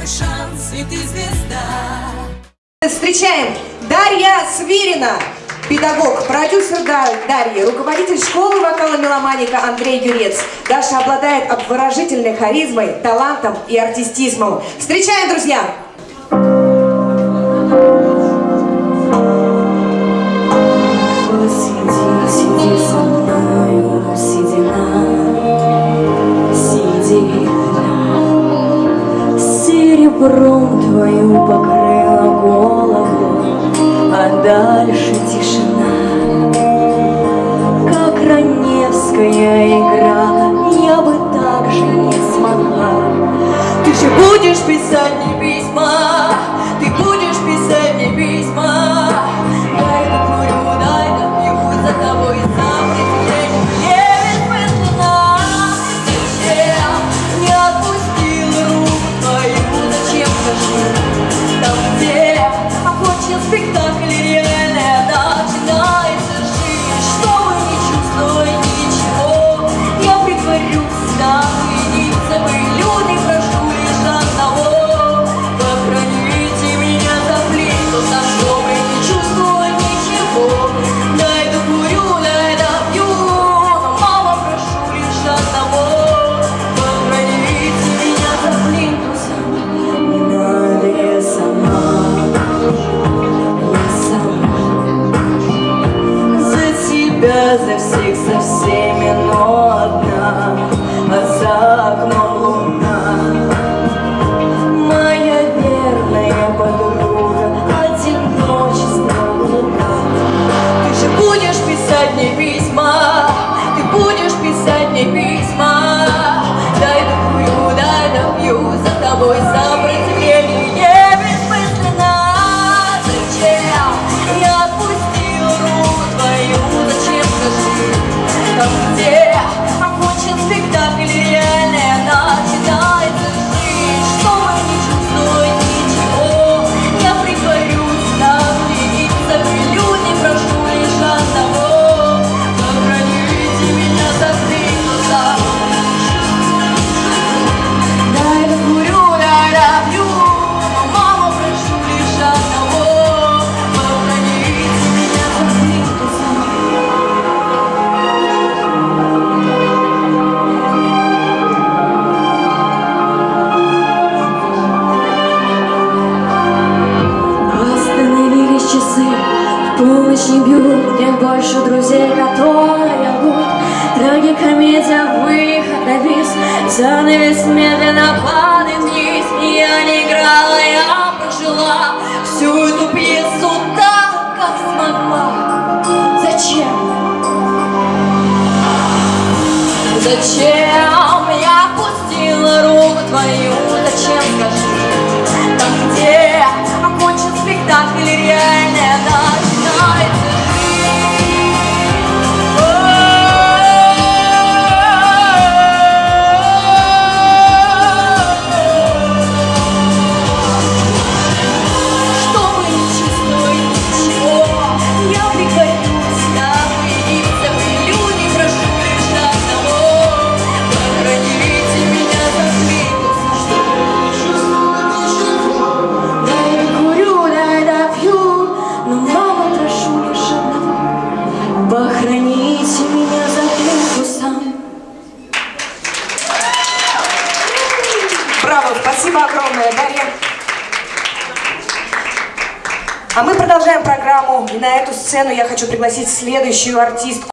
твой шанс, и ты звезда. Встречаем Дарья Свирина, педагог, продюсер Дарья, руководитель школы вокала меломаника Андрей Юрец. Даша обладает обворожительной харизмой, талантом и артистизмом. Встречаем, друзья! Сиди, твою покрыла голову, а дальше тишина. Как раневская игра, я бы так же не смогла. Ты же будешь писать за окном луна. Моя верная подруга, одиночество луна. Ты же будешь писать мне письма, ты будешь писать мне письма. Дай докурю, дай допью, за тобой сопротивление полночь не бьют, нет больше друзей, которые лгут. Трагикомедия, выход на бис, занавес медленно падает вниз. Я не играла, я прожила всю эту пьесу так, как смогла. Зачем? Зачем я пустила руку твою? Браво, спасибо огромное, Дарья. А мы продолжаем программу. И на эту сцену я хочу пригласить следующую артистку.